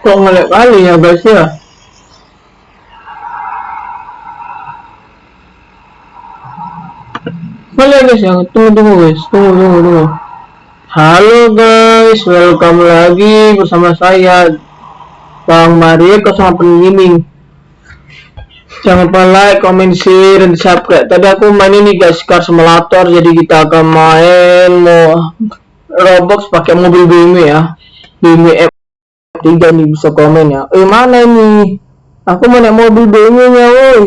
kok ngelek kali ya guys ya? Boleh guys ya? Tunggu tunggu guys tunggu tunggu tunggu. Halo guys. Welcome lagi bersama saya Bang Mario sama Gaming jangan lupa like, comment, share, dan subscribe. Tadi aku main ini guys car simulator. Jadi kita akan main mau Roblox pakai mobil BMW ya. BMW F3 nih bisa komen ya. Eh mana ini? Aku mau naik mobil BMW nya woi.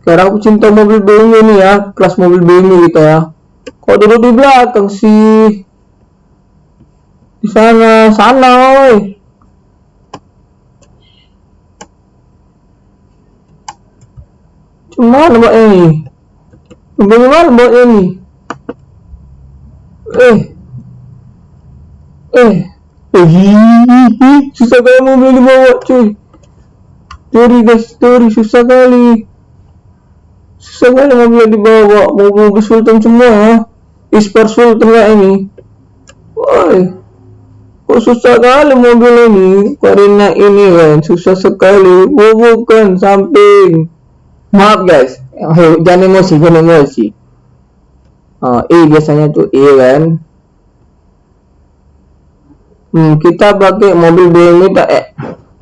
Sekarang aku cinta mobil BMW nih ya kelas mobil BMW gitu ya. Kok duduk di belakang sih? Di sana sana woi. Cuma mbak ini. Bagaimana mbak ini? Eh. Eh eh susah kali mobil dibawa cuy. Teori guys teori susah kali. Susah kali mobil dibawa mobil sultan semua ya ispar sultan kayak ini. Woi kok susah kali mobil ini? Karena ini kan susah sekali. Oh, bukan samping. Maaf guys. Jangan emosi jangan emosi. Oh, E biasanya tuh E kan hmm, kita pakai mobil BMW tak eh,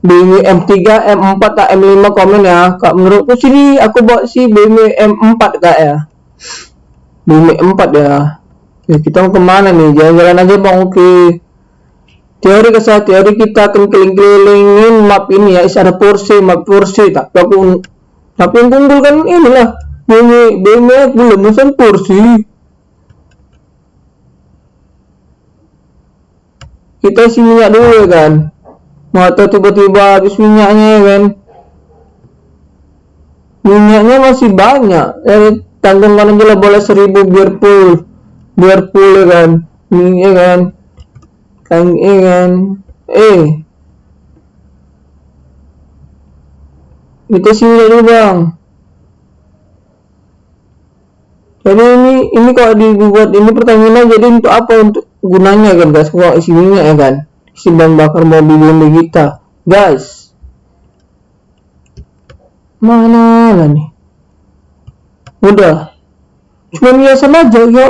BMW M3 M4 tak M5 komen ya. Kak menurutku sini aku bawa si BMW M4 kak ya. BMW M4 ya. Ya kita mau ke mana nih? Jalan-jalan aja bang oke. Teori kesal teori kita akan keliling-kelilingin map ini ya. Ada Porsche map Porsche tak aku tapi yang unggul kan inilah. BMW BMW belum mesin Porsche kita isi minyak dulu ya kan? Atau tiba-tiba habis minyaknya ya kan? Minyaknya masih banyak. Eh tanggungan aja lah boleh seribu biar full. Biar full ya kan? Ini ya kan? Kan eh kan? Eh. Kita sini dulu bang. Jadi ini ini kalau dibuat ini pertanyaan jadi untuk apa? Untuk gunanya kan guys? Kalau isi minyak ya kan? Bahan bakar mobil Hyundai kita guys! Mana lah nih? Udah. Cuma biasa aja. Ya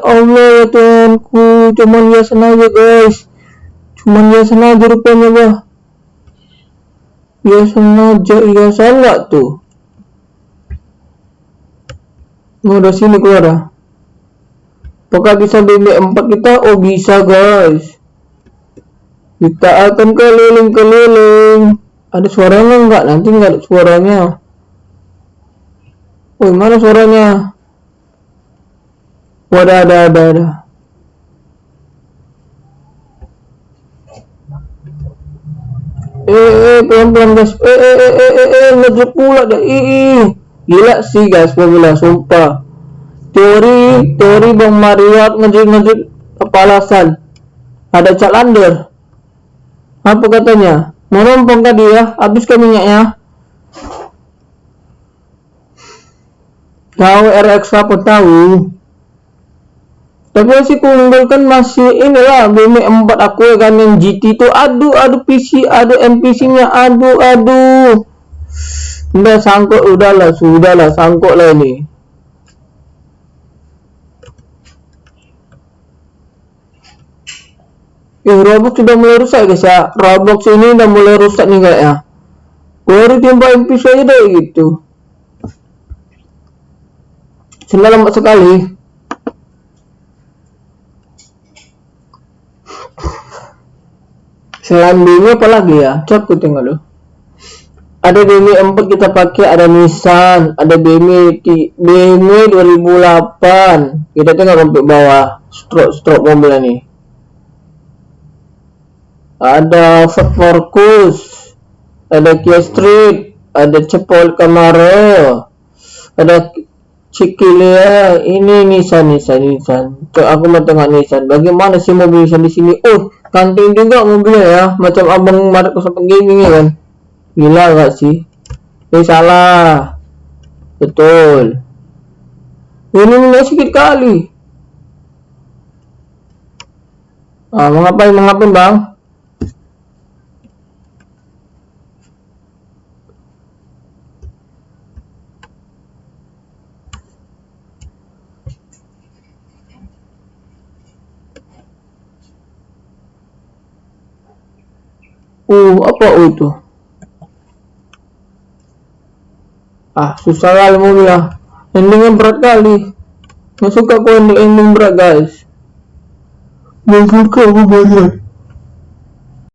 Allah ya Tuhanku. Cuma biasa aja guys. Cuma biasa aja rupanya bah. Biasa aja. Iya salah tuh? Udah sini keluar ya apakah bisa BB4 kita oh bisa guys. Kita akan keliling-keliling. Ada suaranya enggak? Nanti enggak ada suaranya. Oh mana suaranya? Wadah ada ada ada eh eh pelan pelan guys. Eh eh eh eh eh, eh pula dah ih gila sih guys bilang sumpah teori teori bang Mario ngejek ngejek kepalasan. Ada calander apa katanya? Mau numpang tadi ya habiskan minyaknya. Tahu RX apa tahu. Tapi masih kunggul kan masih inilah BMW 4 aku ya kan yang GT itu aduh aduh PC aduh NPC nya aduh aduh udah sangkut udahlah sudahlah sangkut lah ini Eh, Roblox sudah mulai rusak guys ya. Roblox ini udah mulai rusak nih kayak ya. Baru jumpa NPC aja deh gitu. Sudah lambat sekali. Selain BM apa lagi ya? Coba tengok dulu. Ada BMW 4 kita pakai, ada Nissan, ada BMW BMW 2008. Kita tengok sampai bawah stroke stroke mobilnya nih. Ada Focus, ada Kia Street, ada Cepol Camaro, ada Cikilia, ini Nissan, Nissan, Nissan. Tuh aku mau tengok Nissan. Bagaimana sih mobil Nissan di sini? Oh, kanting juga mobilnya ya. Macam abang Maret sampai gaming ya kan? Gila gak sih? Ini salah. Betul. Ini minyak sedikit kali. Ah mengapain mengapain bang Uh, apa uh itu? Ah, susah kali mau. Endingnya berat kali. Nggak suka aku ending ending berat guys. Nggak suka aku banyak.